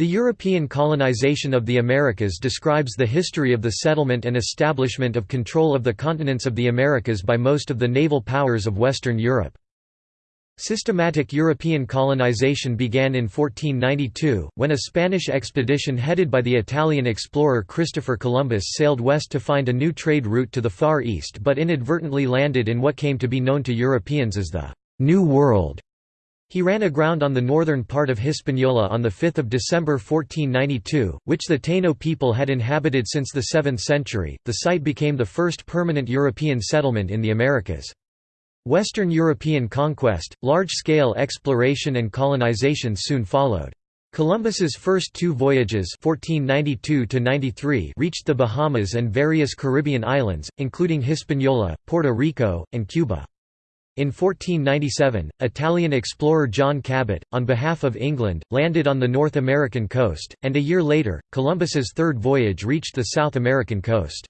The European colonization of the Americas describes the history of the settlement and establishment of control of the continents of the Americas by most of the naval powers of Western Europe. Systematic European colonization began in 1492, when a Spanish expedition headed by the Italian explorer Christopher Columbus sailed west to find a new trade route to the Far East but inadvertently landed in what came to be known to Europeans as the «New World». He ran aground on the northern part of Hispaniola on 5 December 1492, which the Taino people had inhabited since the 7th century. The site became the first permanent European settlement in the Americas. Western European conquest, large-scale exploration and colonization soon followed. Columbus's first two voyages 1492 reached the Bahamas and various Caribbean islands, including Hispaniola, Puerto Rico, and Cuba. In 1497, Italian explorer John Cabot, on behalf of England, landed on the North American coast, and a year later, Columbus's third voyage reached the South American coast.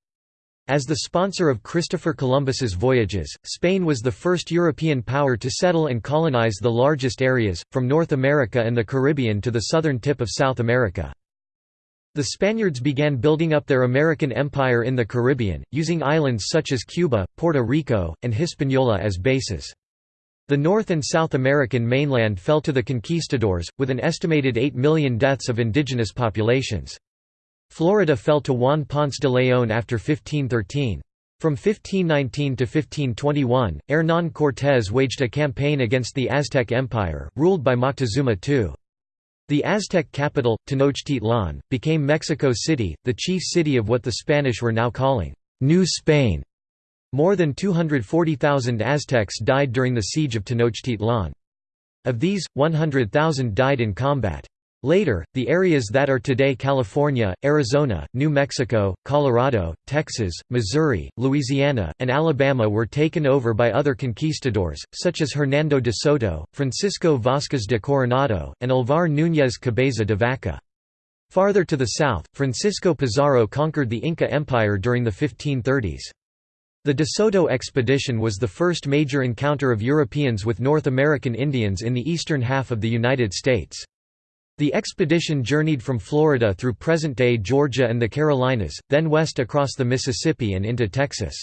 As the sponsor of Christopher Columbus's voyages, Spain was the first European power to settle and colonize the largest areas, from North America and the Caribbean to the southern tip of South America. The Spaniards began building up their American empire in the Caribbean, using islands such as Cuba, Puerto Rico, and Hispaniola as bases. The North and South American mainland fell to the conquistadors, with an estimated 8 million deaths of indigenous populations. Florida fell to Juan Ponce de León after 1513. From 1519 to 1521, Hernán Cortés waged a campaign against the Aztec Empire, ruled by Moctezuma II. The Aztec capital, Tenochtitlan, became Mexico City, the chief city of what the Spanish were now calling New Spain. More than 240,000 Aztecs died during the siege of Tenochtitlan. Of these, 100,000 died in combat. Later, the areas that are today California, Arizona, New Mexico, Colorado, Texas, Missouri, Louisiana, and Alabama were taken over by other conquistadors, such as Hernando de Soto, Francisco Vázquez de Coronado, and Alvar Núñez Cabeza de Vaca. Farther to the south, Francisco Pizarro conquered the Inca Empire during the 1530s. The De Soto expedition was the first major encounter of Europeans with North American Indians in the eastern half of the United States. The expedition journeyed from Florida through present-day Georgia and the Carolinas, then west across the Mississippi and into Texas.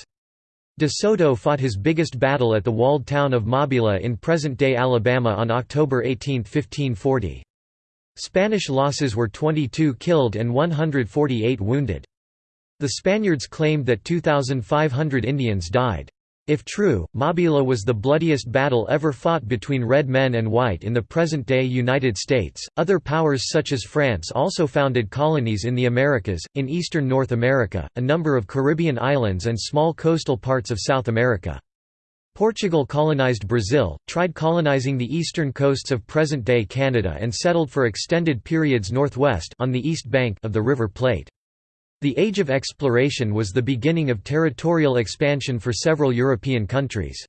De Soto fought his biggest battle at the walled town of Mobila in present-day Alabama on October 18, 1540. Spanish losses were 22 killed and 148 wounded. The Spaniards claimed that 2,500 Indians died. If true, Mobila was the bloodiest battle ever fought between red men and white in the present-day United States. Other powers such as France also founded colonies in the Americas, in eastern North America, a number of Caribbean islands and small coastal parts of South America. Portugal colonized Brazil, tried colonizing the eastern coasts of present-day Canada and settled for extended periods northwest on the east bank of the River Plate. The Age of Exploration was the beginning of territorial expansion for several European countries.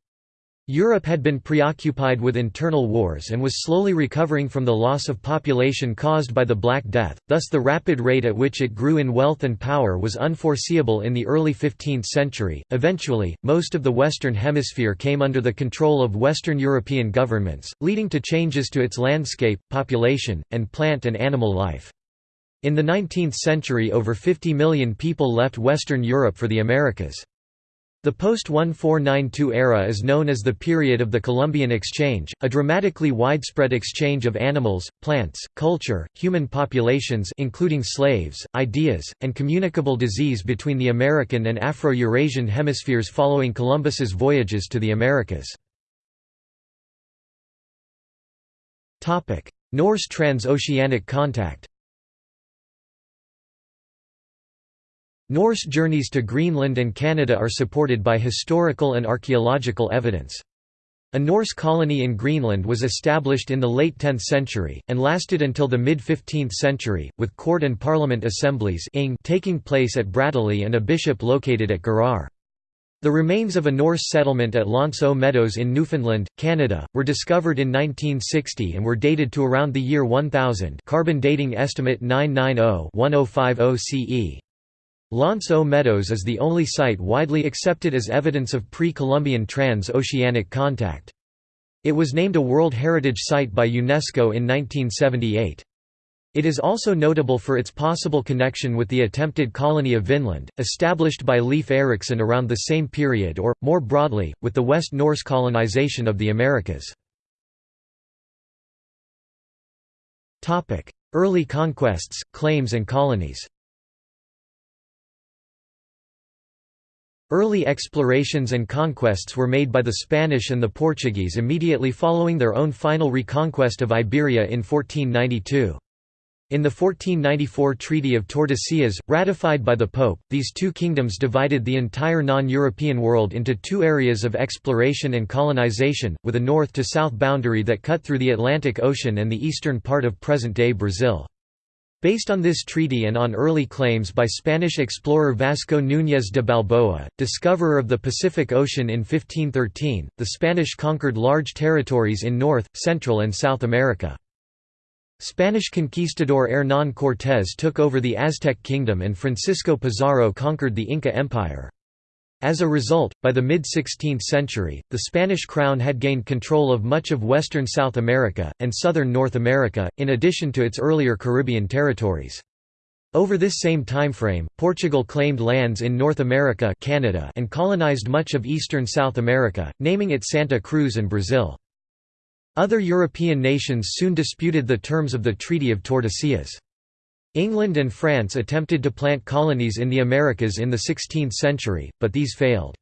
Europe had been preoccupied with internal wars and was slowly recovering from the loss of population caused by the Black Death, thus the rapid rate at which it grew in wealth and power was unforeseeable in the early 15th century. Eventually, most of the Western Hemisphere came under the control of Western European governments, leading to changes to its landscape, population, and plant and animal life. In the 19th century over 50 million people left Western Europe for the Americas. The post-1492 era is known as the period of the Columbian Exchange, a dramatically widespread exchange of animals, plants, culture, human populations including slaves, ideas, and communicable disease between the American and Afro-Eurasian hemispheres following Columbus's voyages to the Americas. Norse transoceanic contact Norse journeys to Greenland and Canada are supported by historical and archaeological evidence. A Norse colony in Greenland was established in the late 10th century, and lasted until the mid-15th century, with court and parliament assemblies taking place at Brattahlíð and a bishop located at Garðar. The remains of a Norse settlement at aux Meadows in Newfoundland, Canada, were discovered in 1960 and were dated to around the year 1000 carbon dating estimate 990-1050 CE. L'Anse aux Meadows is the only site widely accepted as evidence of pre-Columbian trans-oceanic contact. It was named a World Heritage Site by UNESCO in 1978. It is also notable for its possible connection with the attempted colony of Vinland, established by Leif Erikson around the same period or, more broadly, with the West Norse colonization of the Americas. Early conquests, claims and colonies Early explorations and conquests were made by the Spanish and the Portuguese immediately following their own final reconquest of Iberia in 1492. In the 1494 Treaty of Tordesillas, ratified by the Pope, these two kingdoms divided the entire non-European world into two areas of exploration and colonization, with a north-to-south boundary that cut through the Atlantic Ocean and the eastern part of present-day Brazil. Based on this treaty and on early claims by Spanish explorer Vasco Núñez de Balboa, discoverer of the Pacific Ocean in 1513, the Spanish conquered large territories in North, Central and South America. Spanish conquistador Hernán Cortés took over the Aztec kingdom and Francisco Pizarro conquered the Inca Empire. As a result, by the mid-16th century, the Spanish crown had gained control of much of western South America, and southern North America, in addition to its earlier Caribbean territories. Over this same timeframe, Portugal claimed lands in North America Canada and colonized much of eastern South America, naming it Santa Cruz and Brazil. Other European nations soon disputed the terms of the Treaty of Tordesillas. England and France attempted to plant colonies in the Americas in the 16th century, but these failed.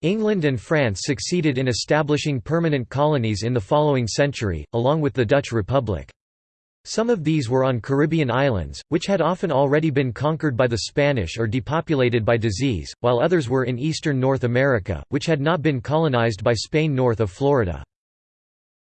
England and France succeeded in establishing permanent colonies in the following century, along with the Dutch Republic. Some of these were on Caribbean islands, which had often already been conquered by the Spanish or depopulated by disease, while others were in eastern North America, which had not been colonized by Spain north of Florida.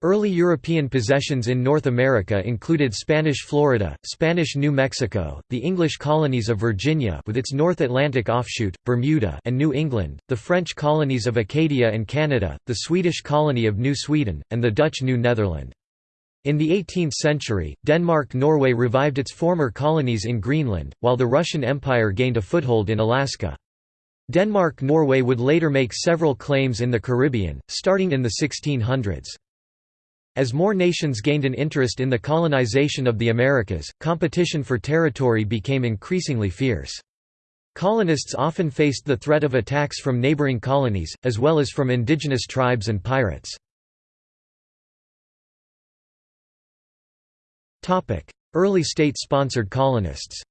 Early European possessions in North America included Spanish Florida, Spanish New Mexico, the English colonies of Virginia with its North Atlantic offshoot, Bermuda and New England, the French colonies of Acadia and Canada, the Swedish colony of New Sweden, and the Dutch New Netherland. In the 18th century, Denmark-Norway revived its former colonies in Greenland, while the Russian Empire gained a foothold in Alaska. Denmark-Norway would later make several claims in the Caribbean, starting in the 1600s. As more nations gained an interest in the colonization of the Americas, competition for territory became increasingly fierce. Colonists often faced the threat of attacks from neighboring colonies, as well as from indigenous tribes and pirates. Early state-sponsored colonists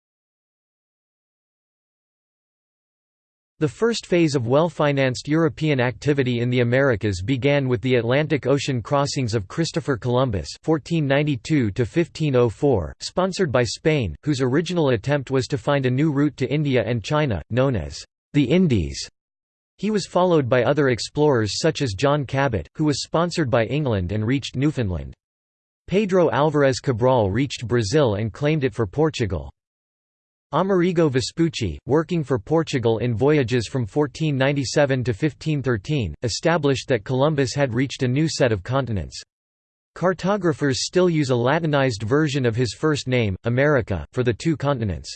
The first phase of well-financed European activity in the Americas began with the Atlantic Ocean crossings of Christopher Columbus (1492–1504), sponsored by Spain, whose original attempt was to find a new route to India and China, known as the Indies. He was followed by other explorers such as John Cabot, who was sponsored by England and reached Newfoundland. Pedro Álvarez Cabral reached Brazil and claimed it for Portugal. Amerigo Vespucci, working for Portugal in voyages from 1497 to 1513, established that Columbus had reached a new set of continents. Cartographers still use a Latinized version of his first name, America, for the two continents.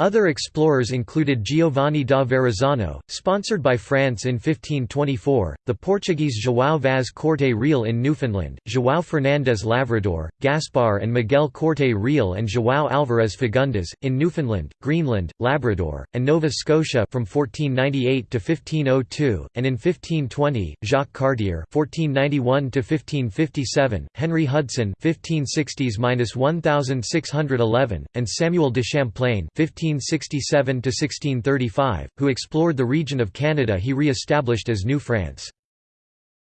Other explorers included Giovanni da Verrazzano, sponsored by France in 1524, the Portuguese João Vaz Corte Real in Newfoundland, João Fernandes Lavrador, Gaspar and Miguel Corte Real and João Álvarez Fagundes, in Newfoundland, Greenland, Labrador, and Nova Scotia from 1498 to 1502, and in 1520, Jacques Cartier (1491–1557), Henry Hudson (1560s–1611), and Samuel de Champlain (15 1567–1635, who explored the region of Canada he re-established as New France.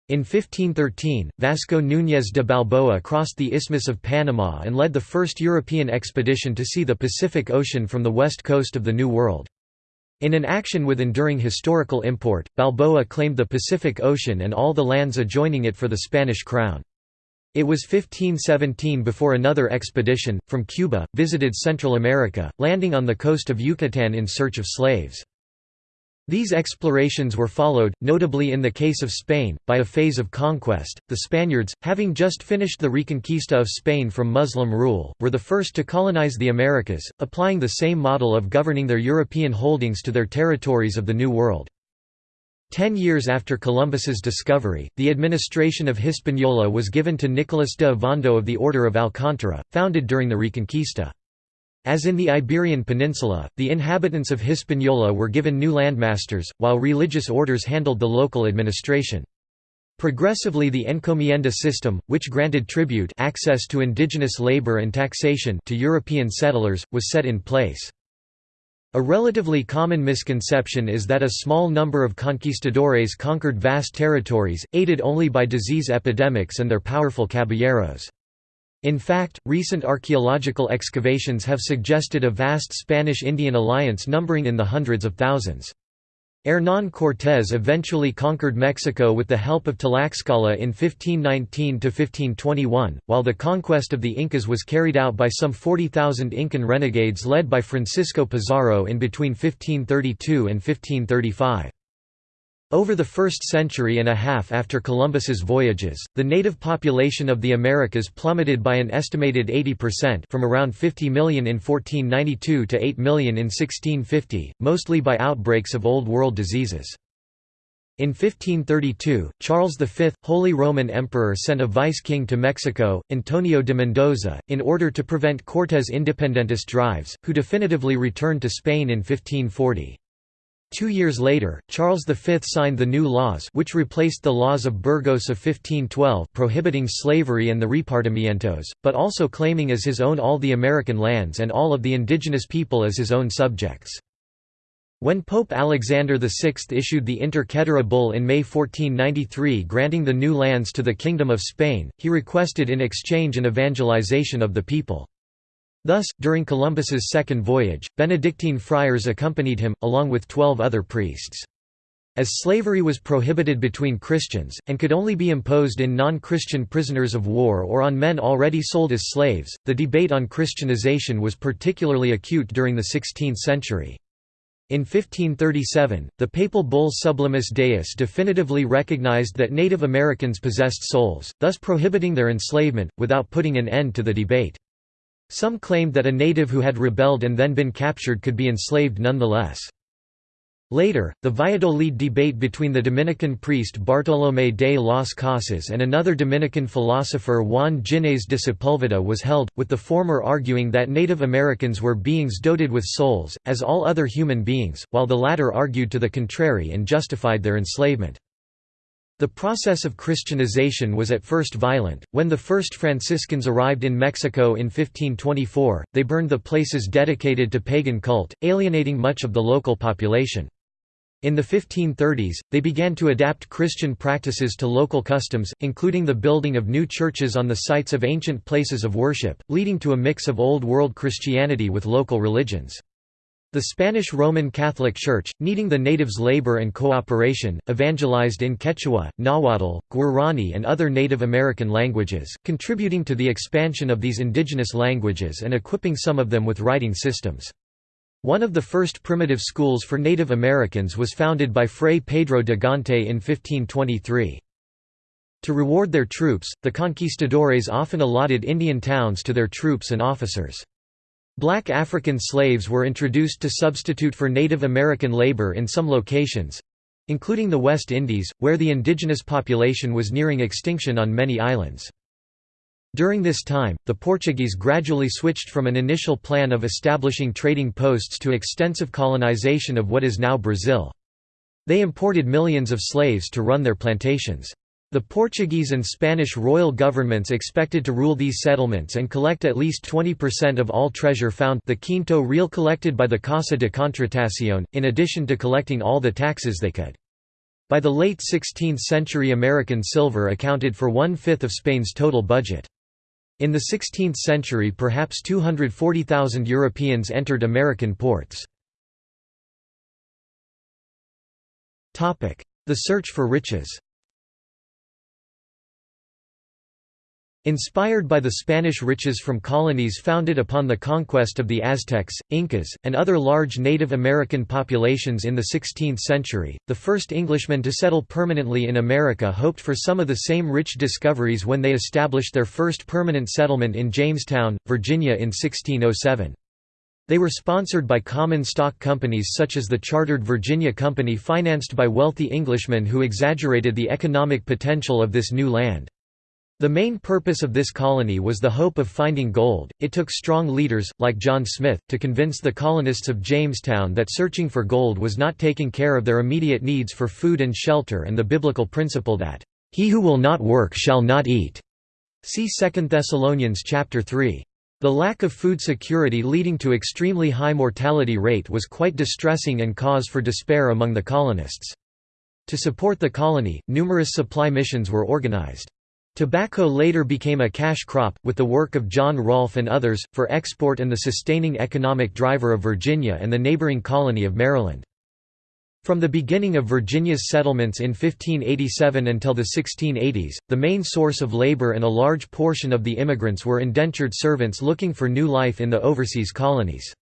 In 1513, Vasco Núñez de Balboa crossed the Isthmus of Panama and led the first European expedition to see the Pacific Ocean from the west coast of the New World. In an action with enduring historical import, Balboa claimed the Pacific Ocean and all the lands adjoining it for the Spanish crown. It was 1517 before another expedition, from Cuba, visited Central America, landing on the coast of Yucatan in search of slaves. These explorations were followed, notably in the case of Spain, by a phase of conquest. The Spaniards, having just finished the reconquista of Spain from Muslim rule, were the first to colonize the Americas, applying the same model of governing their European holdings to their territories of the New World. Ten years after Columbus's discovery, the administration of Hispaniola was given to Nicolas de Ovando of the Order of Alcántara, founded during the Reconquista. As in the Iberian Peninsula, the inhabitants of Hispaniola were given new landmasters, while religious orders handled the local administration. Progressively the encomienda system, which granted tribute access to indigenous labor and taxation to European settlers, was set in place. A relatively common misconception is that a small number of conquistadores conquered vast territories, aided only by disease epidemics and their powerful caballeros. In fact, recent archaeological excavations have suggested a vast Spanish-Indian alliance numbering in the hundreds of thousands. Hernán Cortés eventually conquered Mexico with the help of Tlaxcala in 1519–1521, while the conquest of the Incas was carried out by some 40,000 Incan renegades led by Francisco Pizarro in between 1532 and 1535. Over the first century and a half after Columbus's voyages, the native population of the Americas plummeted by an estimated 80% from around 50 million in 1492 to 8 million in 1650, mostly by outbreaks of Old World diseases. In 1532, Charles V, Holy Roman Emperor sent a vice-king to Mexico, Antonio de Mendoza, in order to prevent Cortés' independentist drives, who definitively returned to Spain in 1540. Two years later, Charles V signed the new laws which replaced the laws of Burgos of 1512 prohibiting slavery and the repartimientos, but also claiming as his own all the American lands and all of the indigenous people as his own subjects. When Pope Alexander VI issued the Inter Caetera Bull in May 1493 granting the new lands to the Kingdom of Spain, he requested in exchange an evangelization of the people. Thus, during Columbus's second voyage, Benedictine friars accompanied him, along with twelve other priests. As slavery was prohibited between Christians, and could only be imposed in non-Christian prisoners of war or on men already sold as slaves, the debate on Christianization was particularly acute during the 16th century. In 1537, the papal bull Sublimis Deus definitively recognized that Native Americans possessed souls, thus prohibiting their enslavement, without putting an end to the debate. Some claimed that a native who had rebelled and then been captured could be enslaved nonetheless. Later, the Valladolid debate between the Dominican priest Bartolomé de las Casas and another Dominican philosopher Juan Ginés de Sepúlveda was held, with the former arguing that Native Americans were beings doted with souls, as all other human beings, while the latter argued to the contrary and justified their enslavement. The process of Christianization was at first violent. When the first Franciscans arrived in Mexico in 1524, they burned the places dedicated to pagan cult, alienating much of the local population. In the 1530s, they began to adapt Christian practices to local customs, including the building of new churches on the sites of ancient places of worship, leading to a mix of Old World Christianity with local religions. The Spanish Roman Catholic Church, needing the natives' labor and cooperation, evangelized in Quechua, Nahuatl, Guarani and other Native American languages, contributing to the expansion of these indigenous languages and equipping some of them with writing systems. One of the first primitive schools for Native Americans was founded by Fray Pedro de Gante in 1523. To reward their troops, the conquistadores often allotted Indian towns to their troops and officers. Black African slaves were introduced to substitute for Native American labor in some locations—including the West Indies, where the indigenous population was nearing extinction on many islands. During this time, the Portuguese gradually switched from an initial plan of establishing trading posts to extensive colonization of what is now Brazil. They imported millions of slaves to run their plantations. The Portuguese and Spanish royal governments expected to rule these settlements and collect at least 20% of all treasure found the quinto real collected by the Casa de Contratación, in addition to collecting all the taxes they could. By the late 16th century American silver accounted for one-fifth of Spain's total budget. In the 16th century perhaps 240,000 Europeans entered American ports. The search for riches Inspired by the Spanish riches from colonies founded upon the conquest of the Aztecs, Incas, and other large Native American populations in the 16th century, the first Englishmen to settle permanently in America hoped for some of the same rich discoveries when they established their first permanent settlement in Jamestown, Virginia in 1607. They were sponsored by common stock companies such as the Chartered Virginia Company financed by wealthy Englishmen who exaggerated the economic potential of this new land. The main purpose of this colony was the hope of finding gold. It took strong leaders, like John Smith, to convince the colonists of Jamestown that searching for gold was not taking care of their immediate needs for food and shelter and the biblical principle that, He who will not work shall not eat. See 2 Thessalonians chapter 3. The lack of food security leading to extremely high mortality rate was quite distressing and cause for despair among the colonists. To support the colony, numerous supply missions were organized. Tobacco later became a cash crop, with the work of John Rolfe and others, for export and the sustaining economic driver of Virginia and the neighboring colony of Maryland. From the beginning of Virginia's settlements in 1587 until the 1680s, the main source of labor and a large portion of the immigrants were indentured servants looking for new life in the overseas colonies.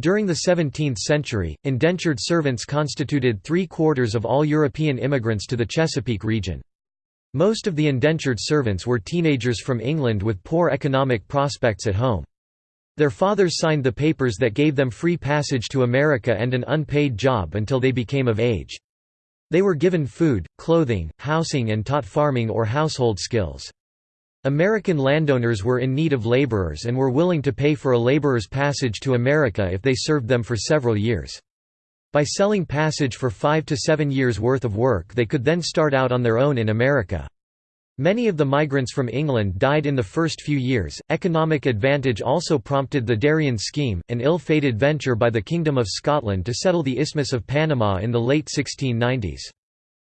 During the 17th century, indentured servants constituted three-quarters of all European immigrants to the Chesapeake region. Most of the indentured servants were teenagers from England with poor economic prospects at home. Their fathers signed the papers that gave them free passage to America and an unpaid job until they became of age. They were given food, clothing, housing and taught farming or household skills. American landowners were in need of laborers and were willing to pay for a laborer's passage to America if they served them for several years. By selling passage for five to seven years' worth of work they could then start out on their own in America. Many of the migrants from England died in the first few years. Economic advantage also prompted the Darien Scheme, an ill fated venture by the Kingdom of Scotland to settle the Isthmus of Panama in the late 1690s.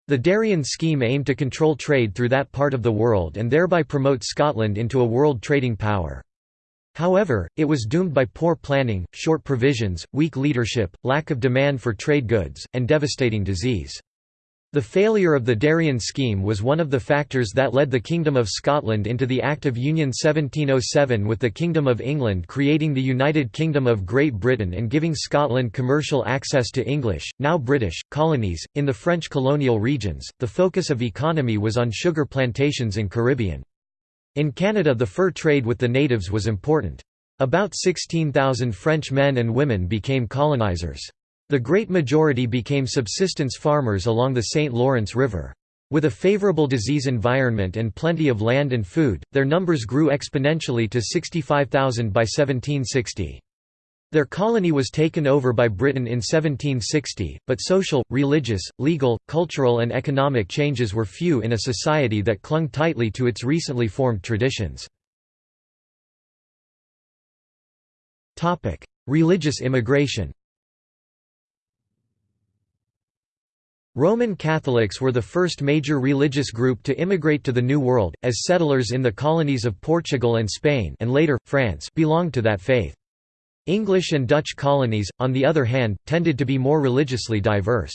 The Darien Scheme aimed to control trade through that part of the world and thereby promote Scotland into a world trading power. However, it was doomed by poor planning, short provisions, weak leadership, lack of demand for trade goods, and devastating disease. The failure of the Darien scheme was one of the factors that led the Kingdom of Scotland into the Act of Union 1707 with the Kingdom of England creating the United Kingdom of Great Britain and giving Scotland commercial access to English, now British, colonies. In the French colonial regions, the focus of economy was on sugar plantations in Caribbean. In Canada the fur trade with the natives was important. About 16,000 French men and women became colonizers. The great majority became subsistence farmers along the St. Lawrence River. With a favorable disease environment and plenty of land and food, their numbers grew exponentially to 65,000 by 1760. Their colony was taken over by Britain in 1760, but social, religious, legal, cultural and economic changes were few in a society that clung tightly to its recently formed traditions. Religious immigration Roman Catholics were the first major religious group to immigrate to the New World, as settlers in the colonies of Portugal and Spain and later, France belonged to that faith. English and Dutch colonies, on the other hand, tended to be more religiously diverse.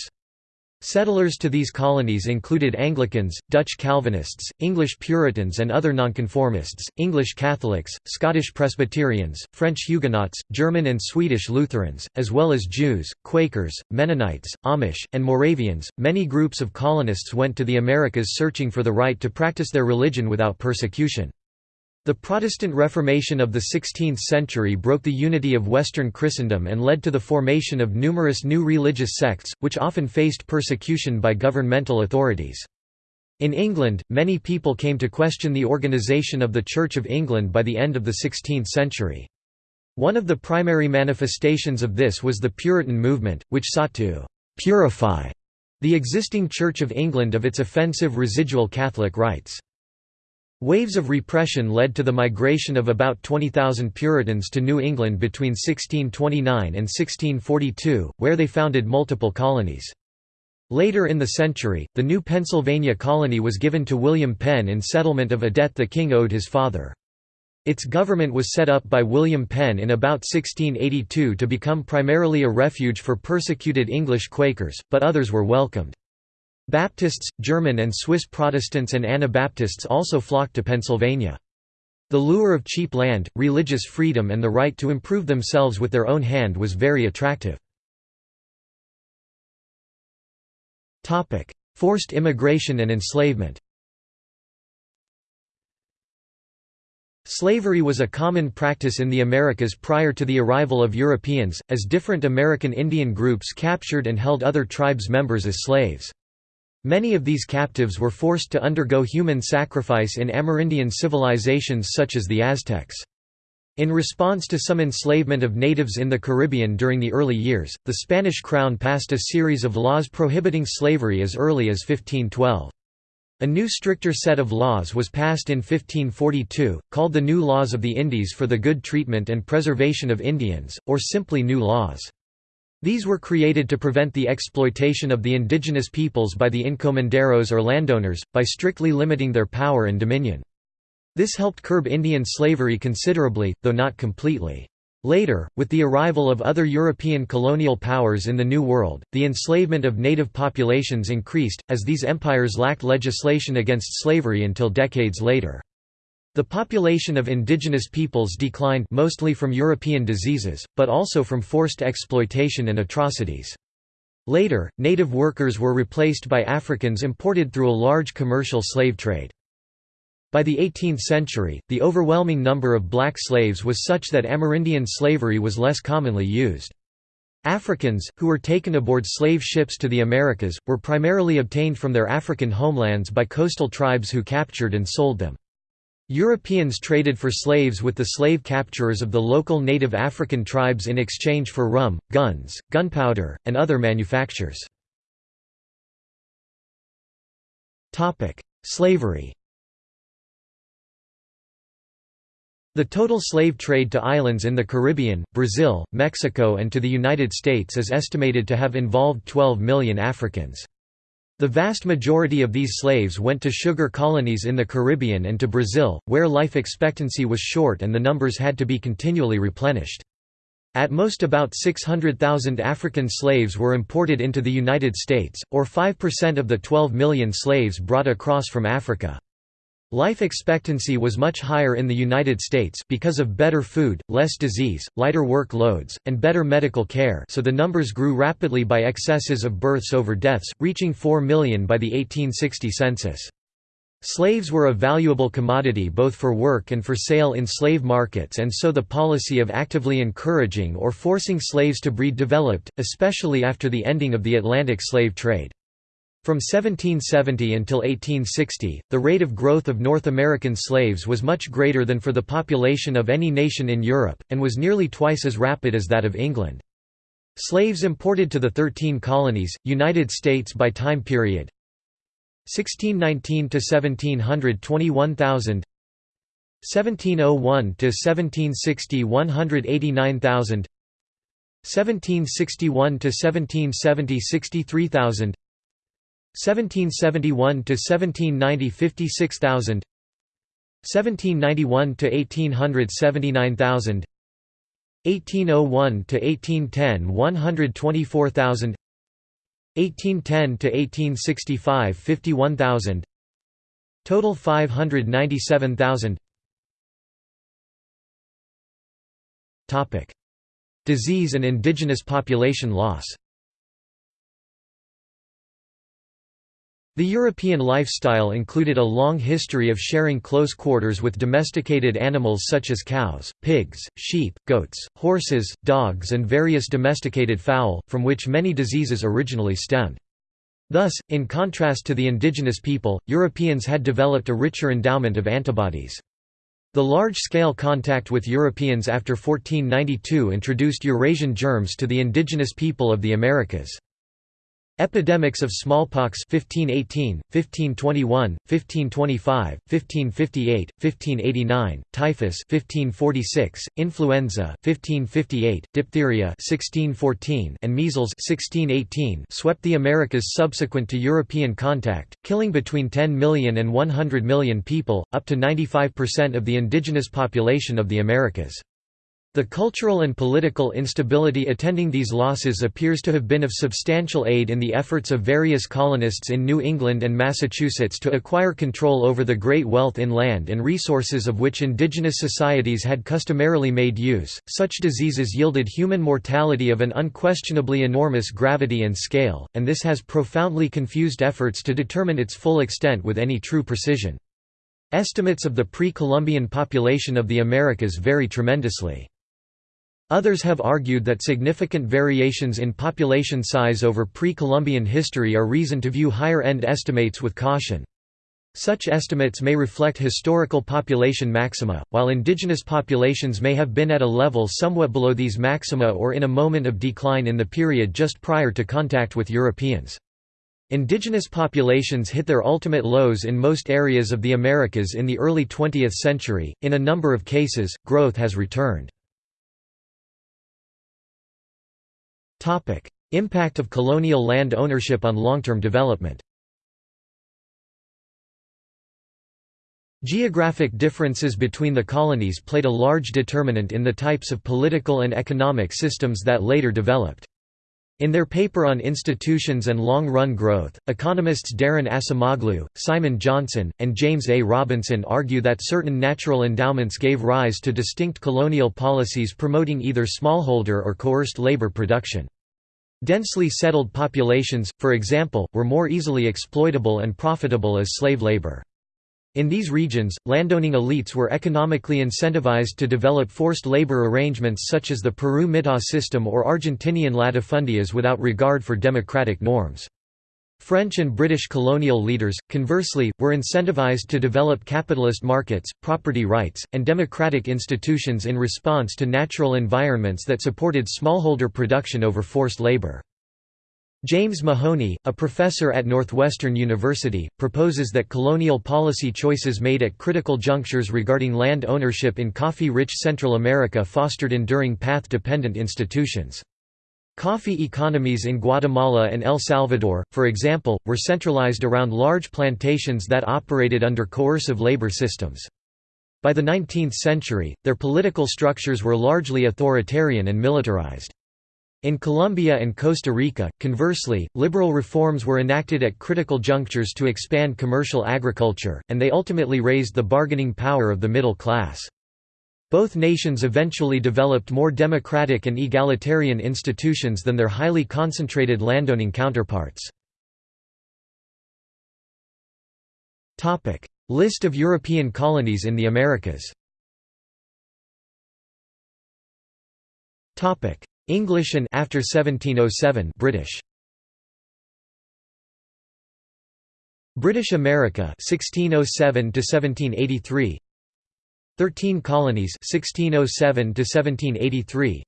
Settlers to these colonies included Anglicans, Dutch Calvinists, English Puritans and other nonconformists, English Catholics, Scottish Presbyterians, French Huguenots, German and Swedish Lutherans, as well as Jews, Quakers, Mennonites, Amish, and Moravians. Many groups of colonists went to the Americas searching for the right to practice their religion without persecution. The Protestant Reformation of the 16th century broke the unity of Western Christendom and led to the formation of numerous new religious sects, which often faced persecution by governmental authorities. In England, many people came to question the organisation of the Church of England by the end of the 16th century. One of the primary manifestations of this was the Puritan movement, which sought to «purify» the existing Church of England of its offensive residual Catholic rites. Waves of repression led to the migration of about 20,000 Puritans to New England between 1629 and 1642, where they founded multiple colonies. Later in the century, the new Pennsylvania colony was given to William Penn in settlement of a debt the king owed his father. Its government was set up by William Penn in about 1682 to become primarily a refuge for persecuted English Quakers, but others were welcomed. Baptists, German and Swiss Protestants and Anabaptists also flocked to Pennsylvania. The lure of cheap land, religious freedom and the right to improve themselves with their own hand was very attractive. Forced immigration and enslavement Slavery was a common practice in the Americas prior to the arrival of Europeans, as different American Indian groups captured and held other tribes members as slaves. Many of these captives were forced to undergo human sacrifice in Amerindian civilizations such as the Aztecs. In response to some enslavement of natives in the Caribbean during the early years, the Spanish crown passed a series of laws prohibiting slavery as early as 1512. A new stricter set of laws was passed in 1542, called the New Laws of the Indies for the Good Treatment and Preservation of Indians, or simply New Laws. These were created to prevent the exploitation of the indigenous peoples by the encomenderos or landowners, by strictly limiting their power and dominion. This helped curb Indian slavery considerably, though not completely. Later, with the arrival of other European colonial powers in the New World, the enslavement of native populations increased, as these empires lacked legislation against slavery until decades later. The population of indigenous peoples declined mostly from European diseases, but also from forced exploitation and atrocities. Later, native workers were replaced by Africans imported through a large commercial slave trade. By the 18th century, the overwhelming number of black slaves was such that Amerindian slavery was less commonly used. Africans, who were taken aboard slave ships to the Americas, were primarily obtained from their African homelands by coastal tribes who captured and sold them. Europeans traded for slaves with the slave capturers of the local native African tribes in exchange for rum, guns, gunpowder, and other manufactures. Slavery The total slave trade to islands in the Caribbean, Brazil, Mexico and to the United States is estimated to have involved 12 million Africans. The vast majority of these slaves went to sugar colonies in the Caribbean and to Brazil, where life expectancy was short and the numbers had to be continually replenished. At most about 600,000 African slaves were imported into the United States, or 5% of the 12 million slaves brought across from Africa. Life expectancy was much higher in the United States because of better food, less disease, lighter work loads, and better medical care so the numbers grew rapidly by excesses of births over deaths, reaching 4 million by the 1860 census. Slaves were a valuable commodity both for work and for sale in slave markets and so the policy of actively encouraging or forcing slaves to breed developed, especially after the ending of the Atlantic slave trade. From 1770 until 1860, the rate of growth of North American slaves was much greater than for the population of any nation in Europe, and was nearly twice as rapid as that of England. Slaves imported to the Thirteen Colonies, United States by time period. 1619 to 1700 21,000 1701 to 1760 189,000 1761 to 1770 63,000 1771 to 1790 56000 1791 to 1800 79000 1801 to 1810 124000 1810 to 1865 51000 total 597000 topic disease and indigenous population loss The European lifestyle included a long history of sharing close quarters with domesticated animals such as cows, pigs, sheep, goats, horses, dogs and various domesticated fowl, from which many diseases originally stemmed. Thus, in contrast to the indigenous people, Europeans had developed a richer endowment of antibodies. The large-scale contact with Europeans after 1492 introduced Eurasian germs to the indigenous people of the Americas. Epidemics of smallpox 1518, 1521, 1525, 1558, 1589, typhus 1546, influenza 1558, diphtheria 1614, and measles 1618 swept the Americas subsequent to European contact, killing between 10 million and 100 million people, up to 95% of the indigenous population of the Americas. The cultural and political instability attending these losses appears to have been of substantial aid in the efforts of various colonists in New England and Massachusetts to acquire control over the great wealth in land and resources of which indigenous societies had customarily made use. Such diseases yielded human mortality of an unquestionably enormous gravity and scale, and this has profoundly confused efforts to determine its full extent with any true precision. Estimates of the pre-Columbian population of the Americas vary tremendously. Others have argued that significant variations in population size over pre-Columbian history are reason to view higher-end estimates with caution. Such estimates may reflect historical population maxima, while indigenous populations may have been at a level somewhat below these maxima or in a moment of decline in the period just prior to contact with Europeans. Indigenous populations hit their ultimate lows in most areas of the Americas in the early 20th century. In a number of cases, growth has returned. Topic: Impact of colonial land ownership on long-term development. Geographic differences between the colonies played a large determinant in the types of political and economic systems that later developed. In their paper on institutions and long-run growth, economists Daron Acemoglu, Simon Johnson, and James A. Robinson argue that certain natural endowments gave rise to distinct colonial policies promoting either smallholder or coerced labor production. Densely settled populations, for example, were more easily exploitable and profitable as slave labor. In these regions, landowning elites were economically incentivized to develop forced labor arrangements such as the Peru Mitad system or Argentinian latifundias without regard for democratic norms. French and British colonial leaders, conversely, were incentivized to develop capitalist markets, property rights, and democratic institutions in response to natural environments that supported smallholder production over forced labor. James Mahoney, a professor at Northwestern University, proposes that colonial policy choices made at critical junctures regarding land ownership in coffee-rich Central America fostered enduring path-dependent institutions. Coffee economies in Guatemala and El Salvador, for example, were centralized around large plantations that operated under coercive labor systems. By the 19th century, their political structures were largely authoritarian and militarized. In Colombia and Costa Rica, conversely, liberal reforms were enacted at critical junctures to expand commercial agriculture, and they ultimately raised the bargaining power of the middle class. Both nations eventually developed more democratic and egalitarian institutions than their highly concentrated landowning counterparts. List of European colonies in the Americas English and after 1707 British. British America 1607 to 1783 13 colonies 1607 to 1783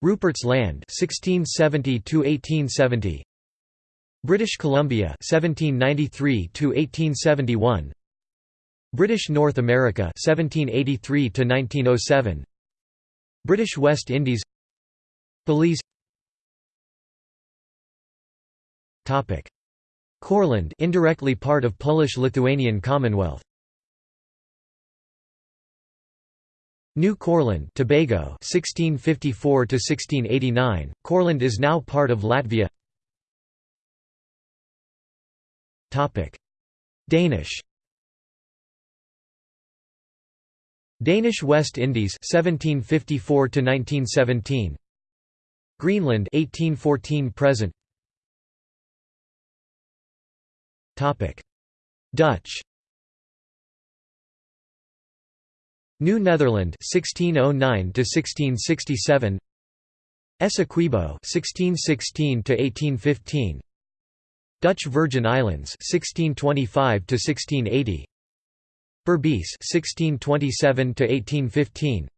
Rupert's Land 1670 to 1870 British Columbia 1793 to 1871 British North America 1783 to 1907 British West Indies Belize. Topic. Courland indirectly part of Polish-Lithuanian Commonwealth. New Courland Tobago 1654 to 1689 Courland is now part of Latvia. Topic. Danish. Danish West Indies 1754 to 1917 Greenland 1814 present. Topic. Dutch. New Netherland 1609 to 1667 Essequibo 1616 to 1815 Dutch Virgin Islands 1625 to 1680 Berbice 1627 to 1815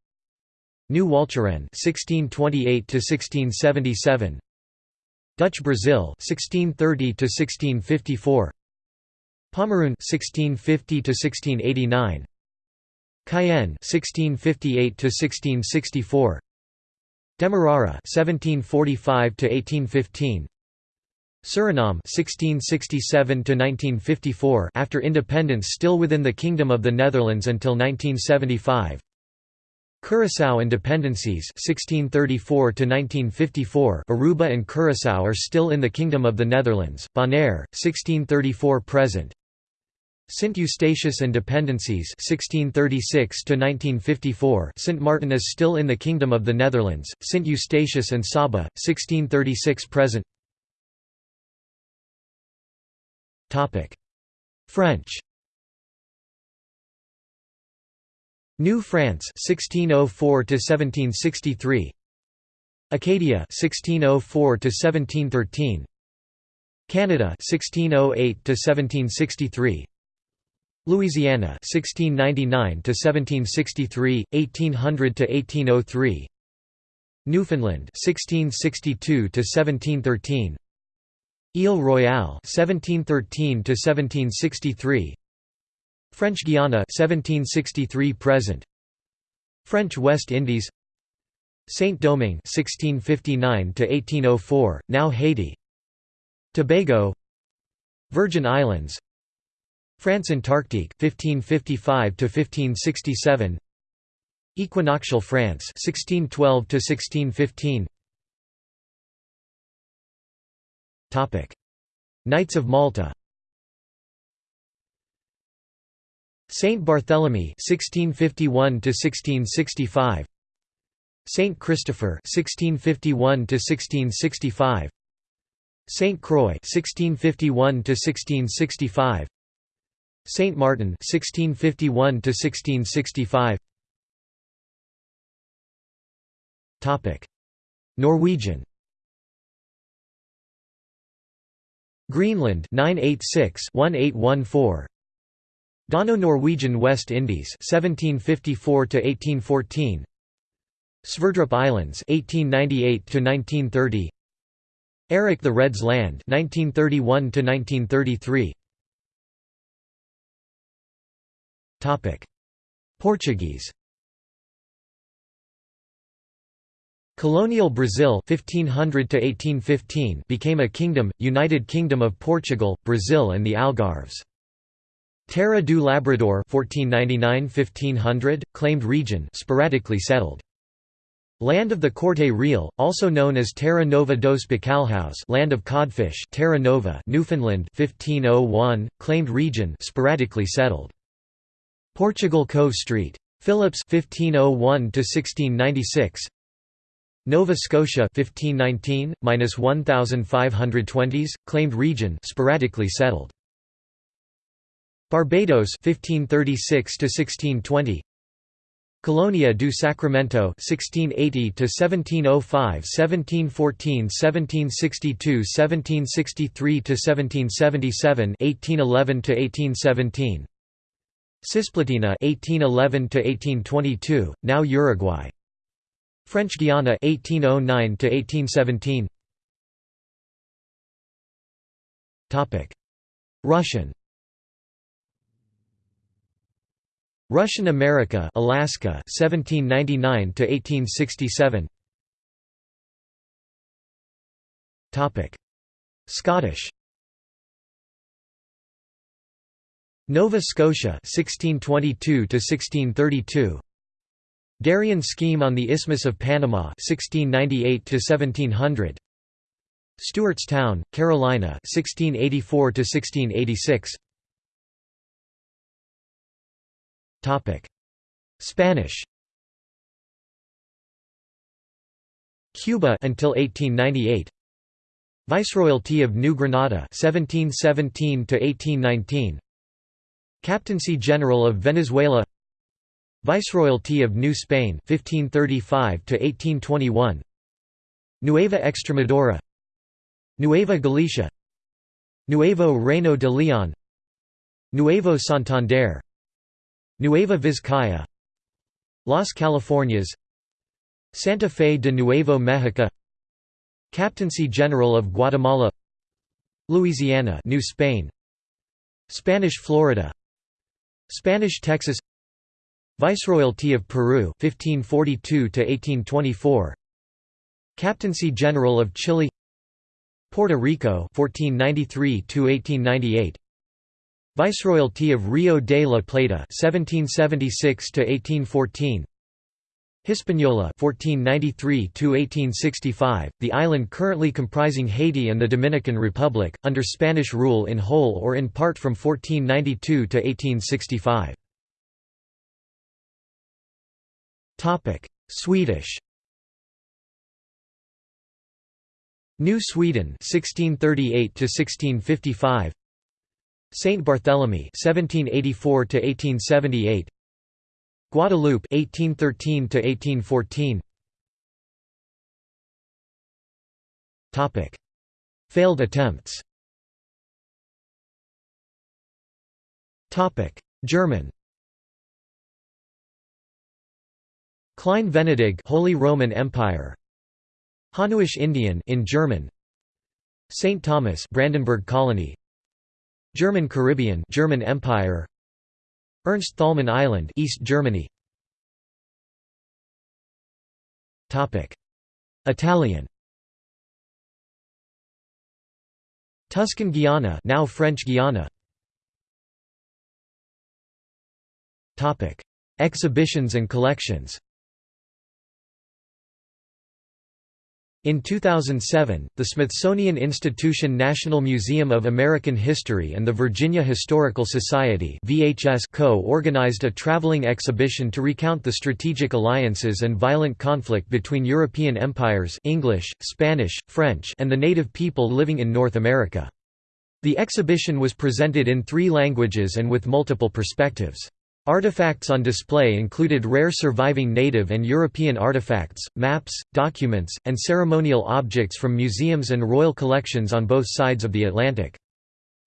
New Walcheren 1628 to 1677 Dutch Brazil 1630 to 1654 Pomeroon 1650 to 1689 Cayenne 1658 to 1664 Demerara 1745 to 1815 Suriname 1667 to 1954 after independence still within the Kingdom of the Netherlands until 1975 Curaçao and dependencies 1634 1954 Aruba and Curaçao are still in the Kingdom of the Netherlands. Bonaire 1634 present. St Eustatius and dependencies 1636 1954 Sint Maarten is still in the Kingdom of the Netherlands. St Eustatius and Saba 1636 present. Topic French New France 1604 to 1763 Acadia 1604 to 1713 Canada 1608 to 1763 Louisiana 1699 to 1763 1800 to 1803 Newfoundland 1662 to 1713 Ile Royale 1713 to 1763 French Guiana 1763 present. French West Indies. Saint-Domingue 1659 to 1804 now Haiti. Tobago. Virgin Islands. France Antarctique 1555 to 1567 Equinoctial France 1612 to 1615 Topic. Knights of Malta Saint Barthélemy 1651 to 1665 Saint Christopher 1651 to 1665 Saint Croix 1651 to 1665 Saint Martin 1651 to 1665 Topic Norwegian. Greenland 986 1814 Dano-Norwegian West Indies 1754 to 1814 Sverdrup Islands 1898 to 1930 Eric the Red's Land 1931 to 1933 Topic Portuguese. Colonial Brazil 1500 to 1815 became a kingdom United Kingdom of Portugal Brazil and the Algarves Terra do Labrador 1499–1500, claimed region sporadically settled. Land of the Corte Real, also known as Terra Nova dos Bacalhaus land of codfish Terra Nova Newfoundland 1501, claimed region sporadically settled. Portugal Cove Street. Phillips 1501 1696 Nova Scotia 1519 -1520s claimed region sporadically settled Barbados 1536 to 1620 Colonia do Sacramento 1680 to 1705 1714 1762 1763 to 1777 1811 to 1817 Cisplatina 1811 to 1822 now Uruguay. French Guiana 1809 to 1817 Topic. Russian Russian America, Alaska, 1799 to 1867. Topic: Scottish. Nova Scotia, 1622 to 1632. Darien scheme on the Isthmus of Panama, 1698 to 1700. Stuarts Town, Carolina, 1684 to 1686. Spanish. Cuba until 1898. Viceroyalty of New Granada 1717 to 1819. Captaincy General of Venezuela. Viceroyalty of New Spain 1535 to 1821. Nueva Extremadura. Nueva Galicia. Nuevo Reino de León. Nuevo Santander Nueva Vizcaya Las Californias Santa Fe de Nuevo Mexico Captaincy General of Guatemala Louisiana New Spain Spanish Florida Spanish Texas Viceroyalty of Peru 1542 to 1824 Captaincy General of Chile Puerto Rico 1493 to 1898 Viceroyalty of Rio de la Plata 1776 to 1814 Hispaniola 1493 to 1865 the island currently comprising Haiti and the Dominican Republic under Spanish rule in whole or in part from 1492 to 1865 Topic Swedish. New Sweden 1638 to 1655 Saint Barthélemy 1784 to 1878 Guadeloupe 1813 to 1814 Topic. Failed attempts. Topic. German. Klein Venedig Holy Roman Empire. Hanauish Indian in German. St Thomas Brandenburg Colony German Caribbean German Empire Ernst Thälmann Island East Germany. Topic. Italian. Tuscan Guiana now French Guiana. Topic. Exhibitions and collections In 2007, the Smithsonian Institution National Museum of American History and the Virginia Historical Society co-organized a traveling exhibition to recount the strategic alliances and violent conflict between European empires English, Spanish, French and the native people living in North America. The exhibition was presented in three languages and with multiple perspectives. Artifacts on display included rare surviving native and European artifacts, maps, documents, and ceremonial objects from museums and royal collections on both sides of the Atlantic.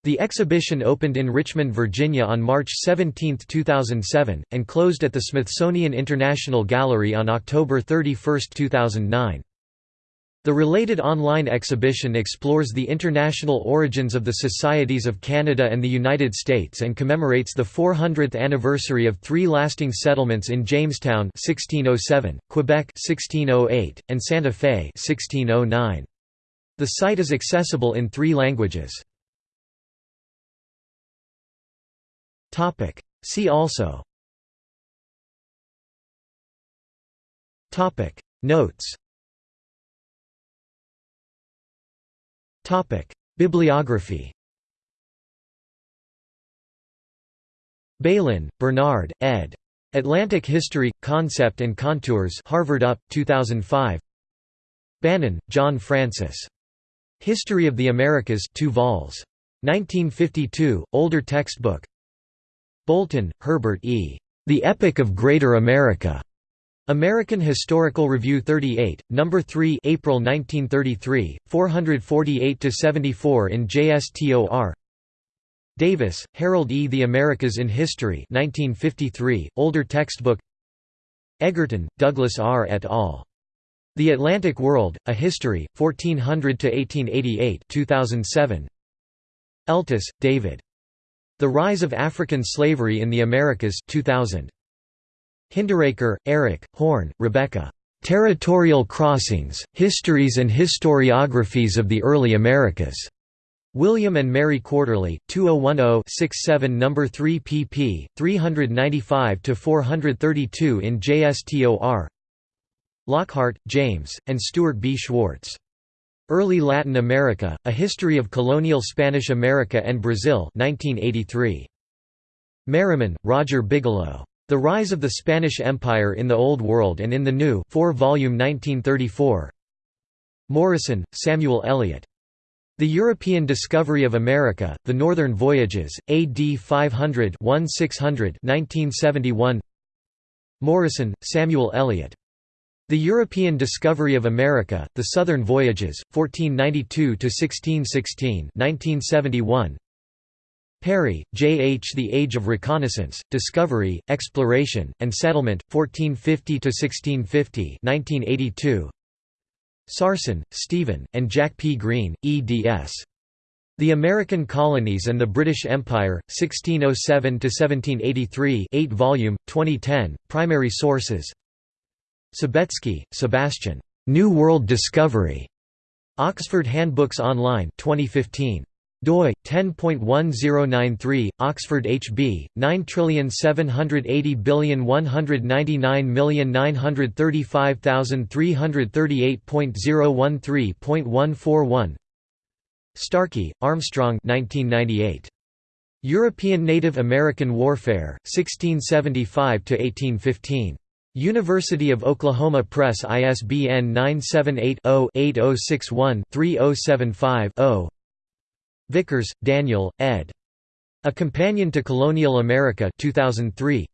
The exhibition opened in Richmond, Virginia on March 17, 2007, and closed at the Smithsonian International Gallery on October 31, 2009. The related online exhibition explores the international origins of the societies of Canada and the United States and commemorates the 400th anniversary of three lasting settlements in Jamestown 1607, Quebec 1608, and Santa Fe 1609. The site is accessible in three languages. See also Notes Bibliography. Bailyn, Bernard, ed. Atlantic History Concept and Contours. Harvard Up, 2005. Bannon, John Francis. History of the Americas, 2 vols. 1952, older textbook. Bolton, Herbert E. The Epic of Greater America. American Historical Review 38, No. 3 April 1933, 448–74 in JSTOR Davis, Harold E. The Americas in History 1953, older textbook Egerton, Douglas R. et al. The Atlantic World, A History, 1400–1888 2007. Eltis, David. The Rise of African Slavery in the Americas 2000. Hinderaker, Eric, Horn, Rebecca. Territorial Crossings, Histories and Historiographies of the Early Americas. William and Mary Quarterly, 2010-67 No. 3 pp. 395–432 in JSTOR Lockhart, James, and Stuart B. Schwartz. Early Latin America, A History of Colonial Spanish America and Brazil 1983. Merriman, Roger Bigelow. The Rise of the Spanish Empire in the Old World and in the New 4 volume 1934 Morison, Samuel Eliot. The European Discovery of America, The Northern Voyages, AD 500 1600 1971 Morison, Samuel Eliot. The European Discovery of America, The Southern Voyages, 1492–1616 1971 Parry, J. H. The Age of Reconnaissance, Discovery, Exploration, and Settlement, 1450–1650 1982. Sarson, Steven, and Jack P. Greene, eds. The American Colonies and the British Empire, 1607–1783 8 volume, 2010, primary sources Sobecki, Sebastian. New World Discovery. Oxford Handbooks Online 2015 doi 10.1093 Oxford HB 97801999338.013.141 Starkey, Armstrong 1998 European Native American Warfare 1675 to 1815 University of Oklahoma Press ISBN 978 Vickers, Daniel, ed. A Companion to Colonial America 2003.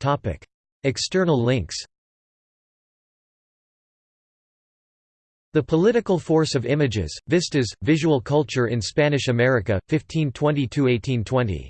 Topic. External links The Political Force of Images, Vistas, Visual Culture in Spanish America, 1520–1820